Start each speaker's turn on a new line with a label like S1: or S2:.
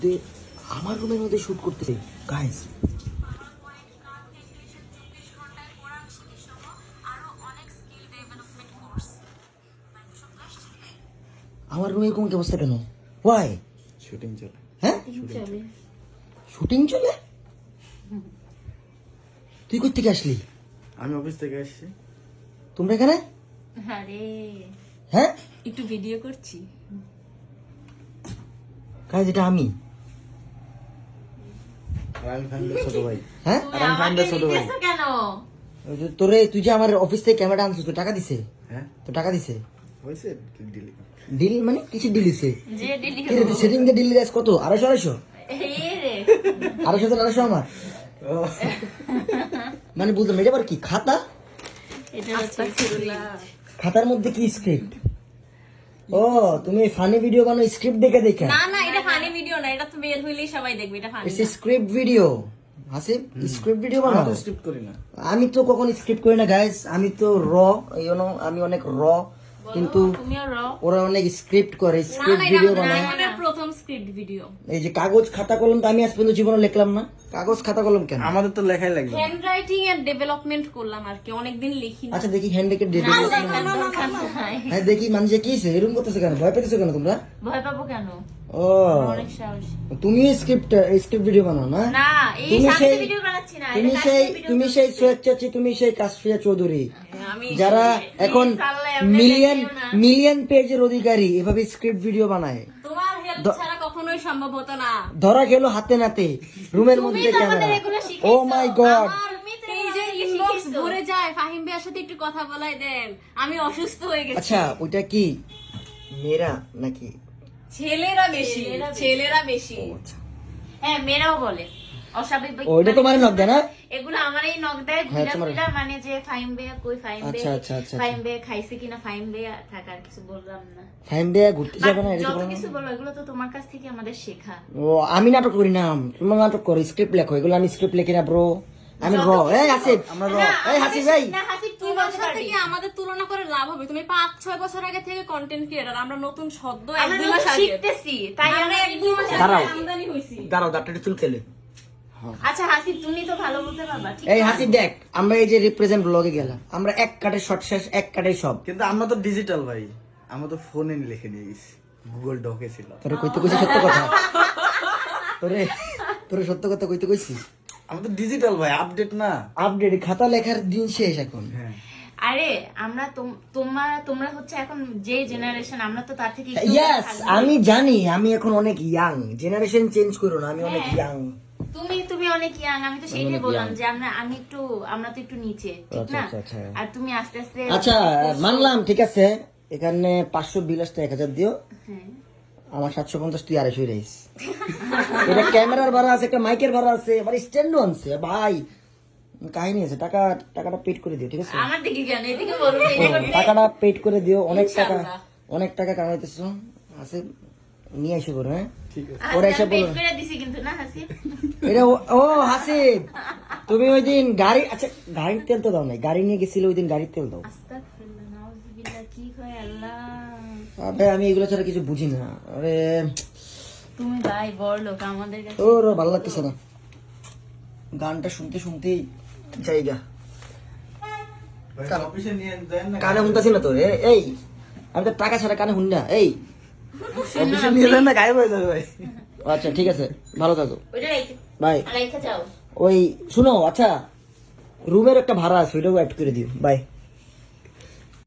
S1: দে- আমার রুমের মধ্যে শুট করতেছে গাইস আমার রুমে এরকম কি অবস্থা কেন? ওয়াই
S2: শুটিং চলে।
S1: হ্যাঁ? শুটিং চলে। তুই কই থেকে আসলি?
S2: আমি অফিস থেকে আসছি।
S1: তোমরা এখানে?
S3: আরে।
S1: হ্যাঁ?
S3: একটু ভিডিও করছি।
S1: গাইস এটা আমি।
S2: ছোট ভাই।
S1: হ্যাঁ?
S2: আর আমি ছোট ভাই।
S3: কেন?
S1: তোরে তুই যে আমার অফিস থেকে ক্যামেরা আনছিস তো টাকা দিছে?
S2: হ্যাঁ।
S1: তো টাকা দিছে?
S2: ডিলি
S1: ডিল মানে কিছু ডিল দিছে।
S3: যে
S1: সেটিং ডিল কত? আড়াইশো আড়াইশো?
S3: এই রে।
S1: আড়াইশো তো আড়াইশো আমার। মানে বুঝলাম এটা আবার কি খাতা?
S3: এটা হচ্ছে ছুরি।
S1: খাতার মধ্যে কি স্ক্রিপ্ট ও তুমি ফানি ভিডিও বানাও স্ক্রিপ্ট দেখে দেখে।
S3: না না এটা ফানি ভিডিও না এটা তো বের হইলেই সবাই দেখবে এটা ফানি
S1: এসে script video Hasib script video বানাও।
S2: তো স্ক্রিপ্ট করি না।
S1: আমি তো কখন স্ক্রিপ্ট করি না গাইস আমি তো র ইউনো আমি অনেক র কিন্তু ওরা অনেক স্ক্রিপ্ট করে স্ক্রিপ্ট ভিডিও বানায়।
S3: প্রথম স্ক্রিপ্ট ভিডিও
S1: এই যে কাগজ খাতা কলম তো আমি আজ পর্যন্ত জীবনে লিখলাম না। কাগজ খাতা কলম কেন?
S2: আমাদের তো লেখাই লাগবে
S3: হ্যান্ড রাইটিং এর ডেভেলপমেন্ট করলাম আর কি অনেকদিন লিখি না।
S1: আচ্ছা দেখি ডেট
S3: দরকার নাই।
S1: হ্যাঁ দেখি মানুষ কি হয়েছে এরকম করতেছে কেন? ভয় পেতেছো কেন তোমরা?
S3: ভয় পাবো কেন?
S1: ও।
S3: অনেক সাহস।
S1: তুমি স্ক্রিপ্ট স্ক্রিপ্ট ভিডিও বানাও না?
S3: না এই সামনে
S1: সেই-
S3: ভিডিও বানাচ্ছি না
S1: তুমি সেই তুমি সেই সোয়েচ্ছাচি তুমি সেই কাশফিয়া চৌধুরী। যারা এখন মিলিয়ন মিলিয়ন পেজের অধিকারী এভাবে স্ক্রিপ্ট ভিডিও বানায়।
S3: তোমার হেল্প ছাড়া কখনোই সম্ভব হতো না।
S1: ধরা গেল হাতে নাতে রুমের মধ্যে ক্যামেরা ও মাই গড
S3: ভরে যায় ফাহিম ভাইয়ের সাথে একটু কথা বলাই দেন। আমি অসুস্থ হয়ে গেছি।
S1: আচ্ছা ওইটা কি? মেয়েরা নাকি?
S3: ছেলেরা বেশি ছেলেরা বেশি। হ্যাঁ মেয়েরাও বলে। অস্বাভাবিক
S1: ও তোমার নক দেয় না?
S3: এগুলো আমার এই নখ দেয়
S1: হ্যাঁ,
S3: ঘুরা ঘুরা মানে যে ফাইম বেয়া কই ফাইম
S1: আচ্ছা,
S3: বেয়া?
S1: আচ্ছা, আচ্ছা,
S3: ফাইম বেয়া খাইছে কিনা ফাইম বেয়া থাকার কিছু বললাম না।
S1: ফাইন দিয়ে ঘুরতে যাবে না এটা তো
S3: কিছু বলো এগুলো তো তোমার কাছ থেকে আমাদের শেখা।
S1: ও আমি নাটক করি না তোমার নাটক করো স্ক্রিপ্ট লেখো এগুলো আমি স্ক্রিপ্ট লিখি না ব্রো আমি র। এই আসিফ আমরা র। এই হাসিফ ভাই
S3: না হাসিব তুই বলতে
S4: সাথে আমাদের তুলনা করে লাভ হবে। তুমি পাঁচ ছয় বছর আগে থেকে কন্টেন্ট ক্রিয়েটার আমরা নতুন সদ্য এক দুই মাস আগে।
S3: শিখতেছি তাই
S4: আমরা এক দুই মাস আগে আমদানি হয়েছি।
S1: দাঁড়াও দাঁড়াও চুল খেলে।
S3: আচ্ছা হাসিব তুমি তো ভালো বলতে পারবা ঠিক
S1: এই
S3: না?
S1: হাসিফ দেখ আমরা এই যে রিপ্রেজেন্ট ব্লগে গেলাম আমরা এক কাটে শর্ট শেষ এক কাটে সব।
S2: কিন্তু আমরা তো ডিজিটাল ভাই। আমরা তো ফোনে লিখে নিয়ে গেছি। গুগল ডকে ছিল।
S1: তোরে কইতে কইছি সত্য কথা? তোরে তোরে সত্য কথা কইতে কইছি
S2: আমরা তো ডিজিটাল ভাই আপডেট না।
S1: আপডেট খাতা লেখার দিন শেষ এখন।
S2: হ্যাঁ।
S3: আরে আমরা তোম- তোমার তোমরা হচ্ছে এখন যে জেনারেশন আমরা তো তার থেকে
S1: ইয়েস আমি জানি আমি এখন অনেক ইয়াং জেনারেশন চেঞ্জ করো না আমি অনেক
S3: হ্যাঁ।
S1: ইয়াং
S3: তুমি তুমি অনেক ইয়াং আমি তো সেটাই বললাম যে আমরা আমি একটু আমরা তো একটু নিচে ঠিক
S1: আচ্ছা,
S3: না?
S1: আচ্ছা, আচ্ছা।
S3: আর তুমি আস্তে আস্তে
S1: আচ্ছা মানলাম ঠিক আছে। এখানে পাঁচশো বিল আসতে এক হাজার দিও।
S3: হ্যাঁ।
S1: আমার সাতশো পঞ্চাশ তুই আড়াইশো রাইস এটা ক্যামেরার ভাড়া আছে একটা মাইকের ভাড়া আছে আবার স্ট্যান্ডও আনছে। ভাই কাহিনী আছে টাকা টাকাটা পেড করে দিও ঠিক আছে? টাকাটা পেড করে দিও অনেক টাকা অনেক টাকা কামাইতেছো আছে নিয়ে এসে করো হ্যাঁ? ওরা এসে বলো এটা ও- ও হাসিব তুমি ওই দিন গাড়ি আচ্ছা গাড়ির তেল তো দাও নাই গাড়ি নিয়ে গেছিলে ওই দিন গাড়ির তেল দাও।
S3: কি হয় আল্লাহ।
S1: আবে আমি এগুলো ছাড়া কিছু বুঝি না। আরে
S3: তুমি ভাই বড় লোক আমাদের কাছে
S1: ওর ভালো লাগতেছে না। গানটা শুনতে শুনতেই জায়গা।
S2: ভাই, অফিসে নিয়ে দেন
S1: কানে শুনতেছি না তো? এ- এই আমি তো টাকা ছাড়া কানে শুনি না এই।
S2: অফিসে নিয়ে দেন না গায়েব হয়ে যাবে ভাই।
S1: আচ্ছা ঠিক আছে ভালো থাকো।
S3: যাও
S1: ওই শুনো আচ্ছা রুমের একটা ভাড়া আছে ওইটাও অ্যাড করে দিও। বাই।